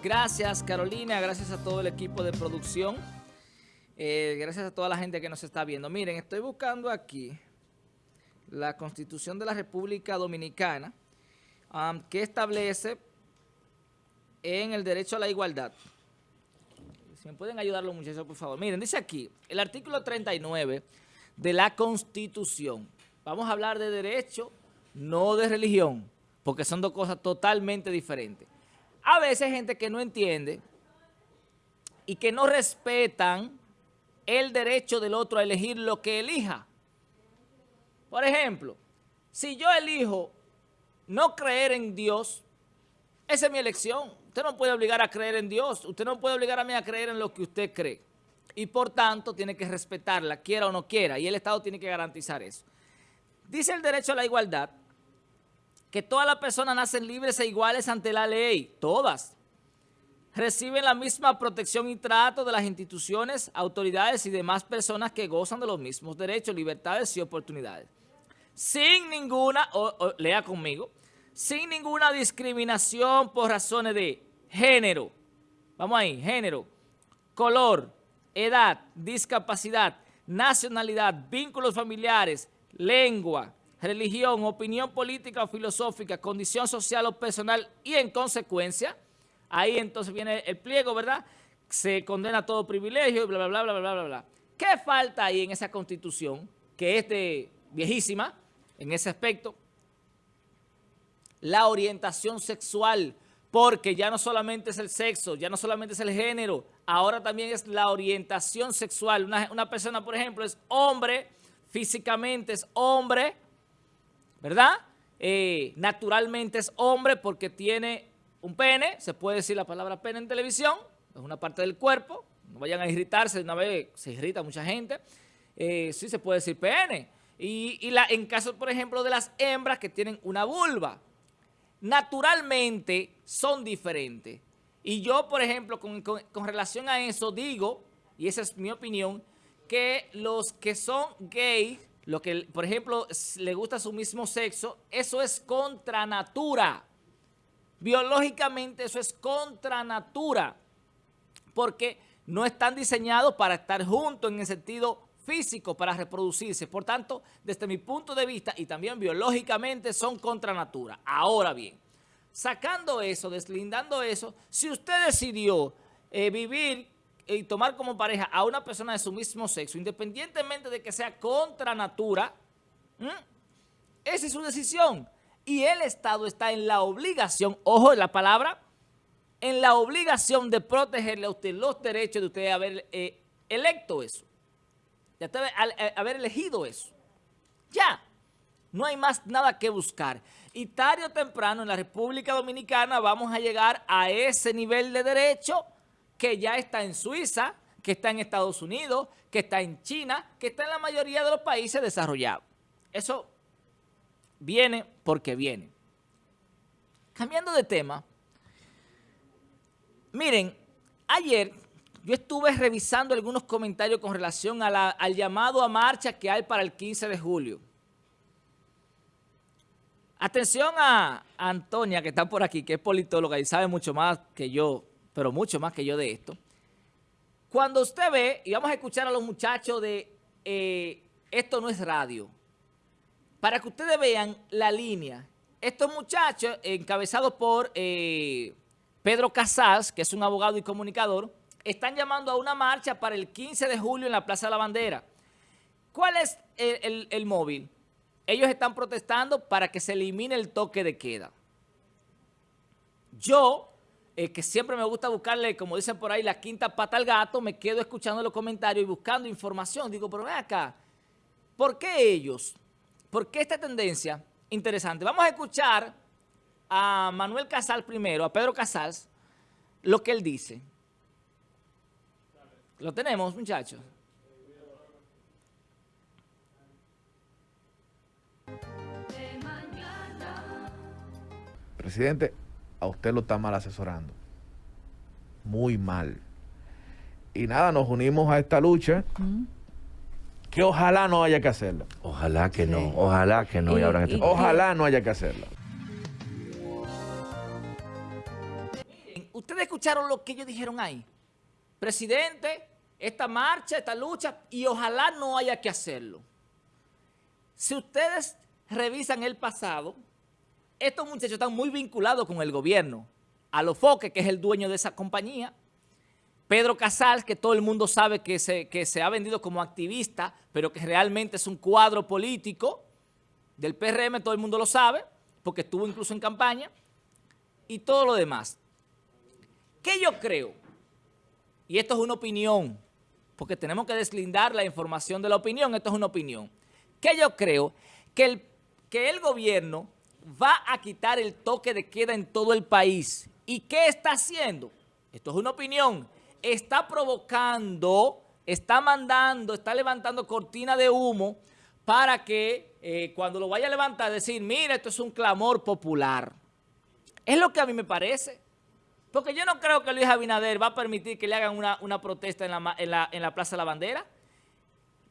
Gracias Carolina, gracias a todo el equipo de producción. Eh, gracias a toda la gente que nos está viendo. Miren, estoy buscando aquí la Constitución de la República Dominicana que establece en el derecho a la igualdad. Si me pueden ayudar los muchachos, por favor. Miren, dice aquí, el artículo 39 de la Constitución. Vamos a hablar de derecho, no de religión, porque son dos cosas totalmente diferentes. A veces hay gente que no entiende y que no respetan el derecho del otro a elegir lo que elija. Por ejemplo, si yo elijo no creer en Dios, esa es mi elección. Usted no puede obligar a creer en Dios. Usted no puede obligar a mí a creer en lo que usted cree. Y por tanto, tiene que respetarla, quiera o no quiera. Y el Estado tiene que garantizar eso. Dice el derecho a la igualdad que todas las personas nacen libres e iguales ante la ley. Todas reciben la misma protección y trato de las instituciones, autoridades y demás personas que gozan de los mismos derechos, libertades y oportunidades. Sin ninguna, lea conmigo, sin ninguna discriminación por razones de género, vamos ahí, género, color, edad, discapacidad, nacionalidad, vínculos familiares, lengua, religión, opinión política o filosófica, condición social o personal y en consecuencia Ahí entonces viene el pliego, ¿verdad? Se condena todo privilegio y bla, bla, bla, bla, bla, bla, bla. ¿Qué falta ahí en esa constitución, que es de viejísima en ese aspecto? La orientación sexual, porque ya no solamente es el sexo, ya no solamente es el género, ahora también es la orientación sexual. Una, una persona, por ejemplo, es hombre, físicamente es hombre, ¿verdad? Eh, naturalmente es hombre porque tiene un pene, se puede decir la palabra pene en televisión, es una parte del cuerpo, no vayan a irritarse, una vez se irrita mucha gente, eh, sí se puede decir pene. Y, en caso, por ejemplo, de las hembras que tienen una vulva, naturalmente son diferentes. Y yo, por ejemplo, con relación a eso digo, y esa es mi opinión, que los que son gays, lo que, por ejemplo, le gusta su mismo sexo, eso es contra natura. Biológicamente eso es contra natura, porque no están diseñados para estar juntos en el sentido físico, para reproducirse. Por tanto, desde mi punto de vista y también biológicamente son contra natura. Ahora bien, sacando eso, deslindando eso, si usted decidió eh, vivir y tomar como pareja a una persona de su mismo sexo, independientemente de que sea contra natura, esa es su decisión y el Estado está en la obligación, ojo en la palabra, en la obligación de protegerle a usted los derechos de usted haber eh, electo eso, de eh, haber elegido eso. Ya, no hay más nada que buscar. Y tarde o temprano en la República Dominicana vamos a llegar a ese nivel de derecho que ya está en Suiza, que está en Estados Unidos, que está en China, que está en la mayoría de los países desarrollados. Eso viene porque viene. Cambiando de tema, miren, ayer yo estuve revisando algunos comentarios con relación al llamado a marcha que hay para el 15 de julio. Atención a, Antonia, que está por aquí, que es politóloga y sabe mucho más que yo, pero mucho más que yo de esto. Cuando usted ve, y vamos a escuchar a los muchachos de eh, Esto no es radio, para que ustedes vean la línea. Estos muchachos, encabezados por eh, Pedro Casals, que es un abogado y comunicador, están llamando a una marcha para el 15 de julio en la Plaza de la Bandera. ¿Cuál es el, móvil? Ellos están protestando para que se elimine el toque de queda. Yo, eh, que siempre me gusta buscarle, como dicen por ahí, la quinta pata al gato, me quedo escuchando los comentarios y buscando información. Digo, pero ven acá, ¿por qué ellos ¿Por qué esta tendencia? Interesante. Vamos a escuchar a Manuel Casal primero, a Pedro Casals, lo que él dice. Lo tenemos, muchachos. Presidente, a usted lo está mal asesorando. Muy mal. Y nada, nos unimos a esta lucha que ojalá no haya que hacerlo. Ojalá que no, ojalá que no. ojalá no haya que hacerlo. ustedes escucharon lo que ellos dijeron ahí. Presidente, esta marcha, esta lucha, y ojalá no haya que hacerlo. Si ustedes revisan el pasado, estos muchachos están muy vinculados con el gobierno. A Alofoque, que es el dueño de esa compañía, Pedro Casals, que todo el mundo sabe que se, ha vendido como activista, pero que realmente es un cuadro político del PRM, todo el mundo lo sabe, porque estuvo incluso en campaña, y todo lo demás. ¿Qué yo creo? Y esto es una opinión, porque tenemos que deslindar la información de la opinión, esto es una opinión. ¿Qué yo creo? Que el gobierno va a quitar el toque de queda en todo el país. ¿Y qué está haciendo? Esto es una opinión. Está provocando, está mandando, está levantando cortina de humo para que eh, cuando lo vaya a levantar decir, mira, esto es un clamor popular. Es lo que a mí me parece. Porque yo no creo que Luis Abinader va a permitir que le hagan una, protesta en la, en la Plaza de la Bandera.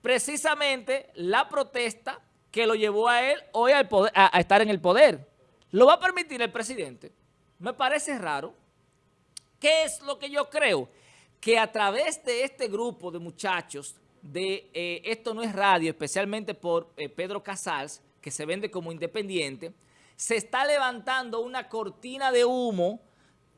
Precisamente la protesta que lo llevó a él hoy al poder, a, estar en el poder. ¿Lo va a permitir el presidente? Me parece raro. ¿Qué es lo que yo creo? Que a través de este grupo de muchachos, de eh, Esto no es radio, especialmente por eh, Pedro Casals, que se vende como independiente, se está levantando una cortina de humo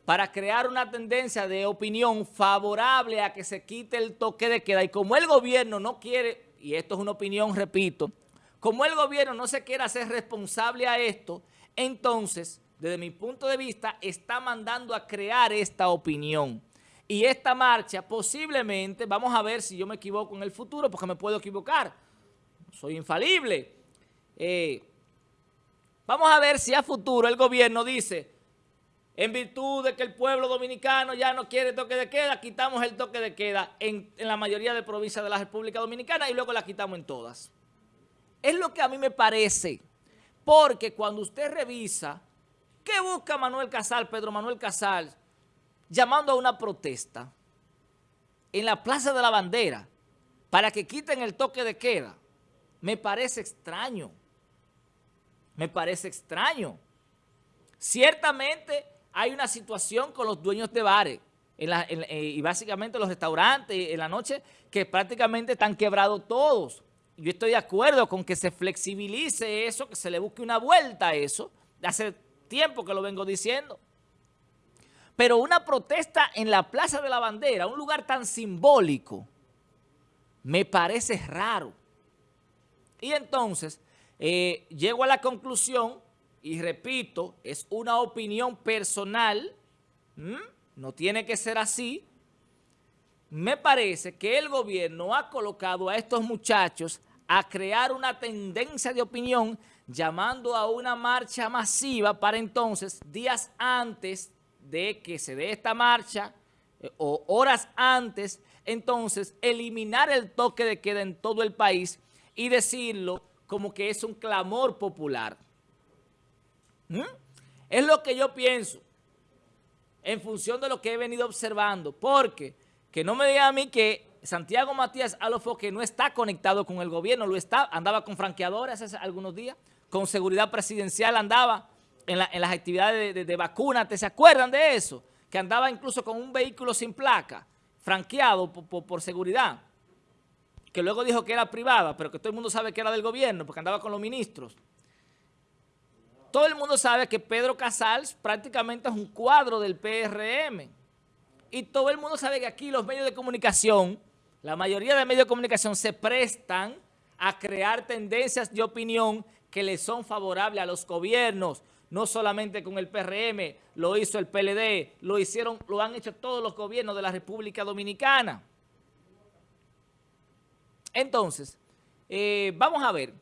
para crear una tendencia de opinión favorable a que se quite el toque de queda. Y como el gobierno no quiere, y esto es una opinión, repito, como el gobierno no se quiere hacer responsable a esto, entonces, desde mi punto de vista, está mandando a crear esta opinión. Y esta marcha posiblemente, vamos a ver si yo me equivoco en el futuro, porque me puedo equivocar. Soy infalible. Eh, vamos a ver si a futuro el gobierno dice, en virtud de que el pueblo dominicano ya no quiere toque de queda, quitamos el toque de queda en, en la mayoría de provincias de la República Dominicana y luego la quitamos en todas. Es lo que a mí me parece, porque cuando usted revisa, ¿qué busca Manuel Casal, Pedro Manuel Casal, llamando a una protesta en la Plaza de la Bandera para que quiten el toque de queda? Me parece extraño. Me parece extraño. Ciertamente hay una situación con los dueños de bares eh, y básicamente los restaurantes en la noche que prácticamente están quebrados todos yo estoy de acuerdo con que se flexibilice eso, que se le busque una vuelta a eso. Hace tiempo que lo vengo diciendo. Pero una protesta en la Plaza de la Bandera, un lugar tan simbólico, me parece raro. Y entonces, eh, llego a la conclusión, y repito, es una opinión personal, no tiene que ser así, me parece que el gobierno ha colocado a estos muchachos a crear una tendencia de opinión llamando a una marcha masiva para entonces, días antes de que se dé esta marcha eh, o horas antes, entonces eliminar el toque de queda en todo el país y decirlo como que es un clamor popular. ¿Mm? Es lo que yo pienso en función de lo que he venido observando, porque que no me digan a mí que Santiago Matías que no está conectado con el gobierno, lo está, andaba con franqueadores hace algunos días, con seguridad presidencial andaba en, las actividades de, vacunas, ¿te se acuerdan de eso? Que andaba incluso con un vehículo sin placa, franqueado por, seguridad, que luego dijo que era privada, pero que todo el mundo sabe que era del gobierno, porque andaba con los ministros. Todo el mundo sabe que Pedro Casals prácticamente es un cuadro del PRM. Y todo el mundo sabe que aquí los medios de comunicación la mayoría de medios de comunicación se prestan a crear tendencias de opinión que le son favorables a los gobiernos, no solamente con el PRM, lo hizo el PLD, lo hicieron, lo han hecho todos los gobiernos de la República Dominicana. Entonces, eh, vamos a ver,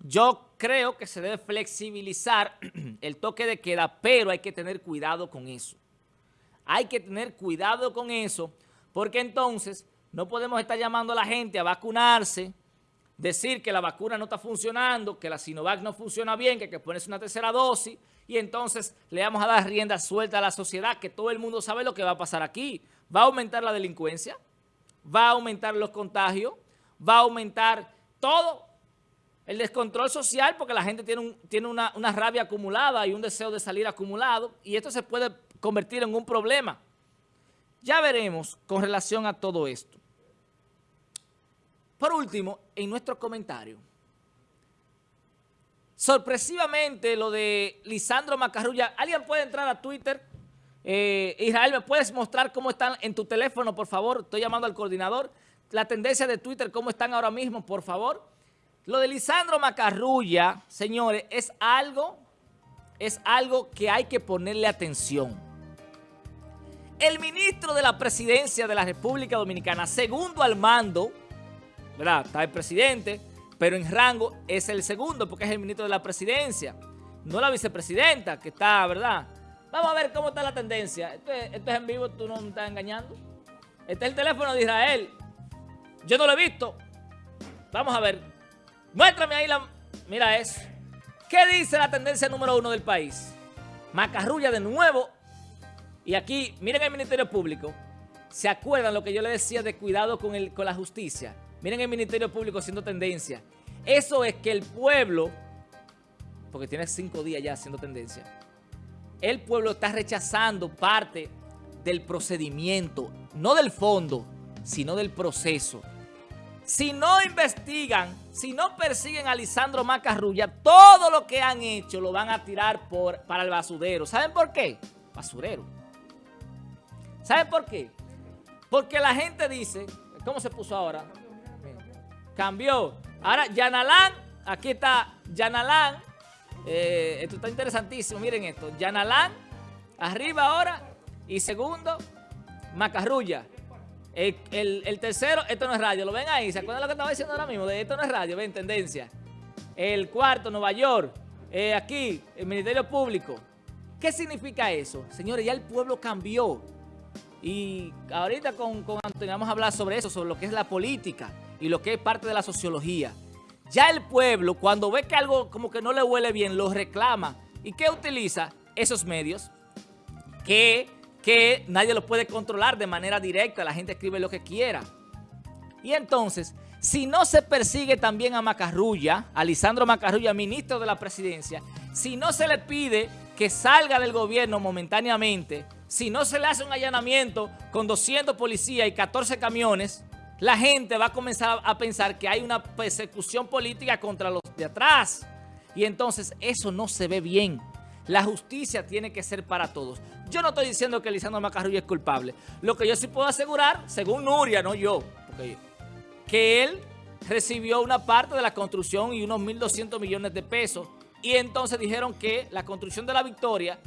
yo creo que se debe flexibilizar el toque de queda, pero hay que tener cuidado con eso. Hay que tener cuidado con eso, porque entonces no podemos estar llamando a la gente a vacunarse, decir que la vacuna no está funcionando, que la Sinovac no funciona bien, que ponerse una tercera dosis, y entonces le vamos a dar rienda suelta a la sociedad, que todo el mundo sabe lo que va a pasar aquí. Va a aumentar la delincuencia, va a aumentar los contagios, va a aumentar todo el descontrol social porque la gente tiene, tiene una, una rabia acumulada y un deseo de salir acumulado y esto se puede convertir en un problema. Ya veremos con relación a todo esto. Por último, en nuestro comentario, sorpresivamente lo de Lisandro Macarrulla, ¿alguien puede entrar a Twitter? Eh, Israel, ¿me puedes mostrar cómo están en tu teléfono, por favor? Estoy llamando al coordinador. La tendencia de Twitter, ¿cómo están ahora mismo, por favor? Lo de Lisandro Macarrulla, señores, es algo, es algo que hay que ponerle atención. El ministro de la presidencia de la República Dominicana, segundo al mando, ¿verdad? Está el presidente, pero en rango es el segundo porque es el ministro de la presidencia, no la vicepresidenta que está, ¿verdad? Vamos a ver cómo está la tendencia. Esto es, esto es en vivo, tú no me estás engañando. Este es el teléfono de Israel. Yo no lo he visto. Vamos a ver. Muéstrame ahí la... Mira eso. ¿Qué dice la tendencia número uno del país? Macarrulla de nuevo. Y aquí, miren el Ministerio Público. ¿Se acuerdan lo que yo les decía de cuidado con, el, con la justicia? Miren el Ministerio Público siendo tendencia. Eso es que el pueblo, porque tiene cinco días ya siendo tendencia, el pueblo está rechazando parte del procedimiento, no del fondo, sino del proceso. Si no investigan, si no persiguen a Lisandro Macarrulla, todo lo que han hecho lo van a tirar para el basurero. ¿Saben por qué? Basurero. ¿Saben por qué? Porque la gente dice, ¿cómo se puso ahora? Cambió. Ahora, Yanalán, aquí está Yanalán. Eh, esto está interesantísimo, miren esto. Yanalán, arriba ahora. Y segundo, Macarrulla. El, tercero, esto no es radio, lo ven ahí, ¿se acuerdan lo que estaba diciendo ahora mismo? De esto no es radio, ven, tendencia. El cuarto, Nueva York, eh, aquí, el Ministerio Público. ¿Qué significa eso? Señores, ya el pueblo cambió. Y ahorita con, con Antonio vamos a hablar sobre eso, sobre lo que es la política y lo que es parte de la sociología. Ya el pueblo, cuando ve que algo como que no le huele bien, lo reclama. ¿Y qué utiliza? Esos medios que que nadie lo puede controlar de manera directa, la gente escribe lo que quiera. Y entonces, si no se persigue también a Macarrulla, a Lisandro Macarrulla, ministro de la presidencia, si no se le pide que salga del gobierno momentáneamente, si no se le hace un allanamiento con 200 policías y 14 camiones, la gente va a comenzar a pensar que hay una persecución política contra los de atrás. Y entonces eso no se ve bien. La justicia tiene que ser para todos. Yo no estoy diciendo que Lisandro Macarrulla es culpable. Lo que yo sí puedo asegurar, según Nuria, no yo, que él recibió una parte de la construcción y unos 1.200 millones de pesos. Y entonces dijeron que la construcción de la Victoria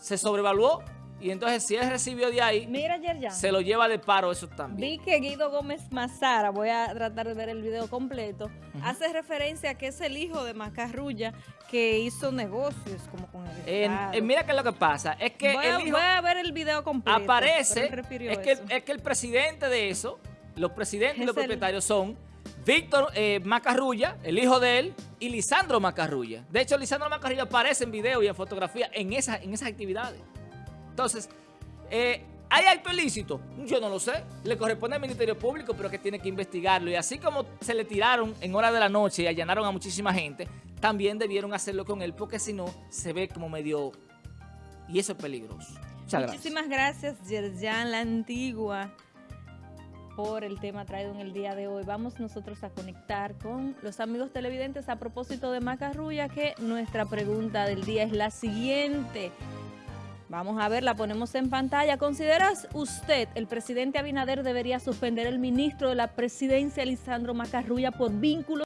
se sobrevaluó y entonces si él recibió de ahí, Mira, se lo lleva de paro eso también. Vi que Guido Gómez Mazara, voy a tratar de ver el video completo, hace referencia a que es el hijo de Macarrulla que hizo negocios como con el eh, Mira qué es lo que pasa, es que voy, el hijo voy a ver el video completo. Aparece, es que, es que el presidente de eso, los presidentes y los propietarios son Víctor eh, Macarrulla, el hijo de él, y Lisandro Macarrulla. De hecho, Lisandro Macarrulla aparece en video y en fotografía en, esa, en esas actividades. Entonces, eh, ¿hay acto ilícito? Yo no lo sé. Le corresponde al Ministerio Público, pero que tiene que investigarlo. Y así como se le tiraron en hora de la noche y allanaron a muchísima gente, también debieron hacerlo con él, porque si no, se ve como medio... Y eso es peligroso. Muchas Muchísimas gracias, Yerjan La Antigua, por el tema traído en el día de hoy. Vamos nosotros a conectar con los amigos televidentes a propósito de Macarrulla, que nuestra pregunta del día es la siguiente. Vamos a ver, la ponemos en pantalla. ¿Consideras usted, el presidente Abinader debería suspender el ministro de la presidencia, Lisandro Macarrulla, por vínculos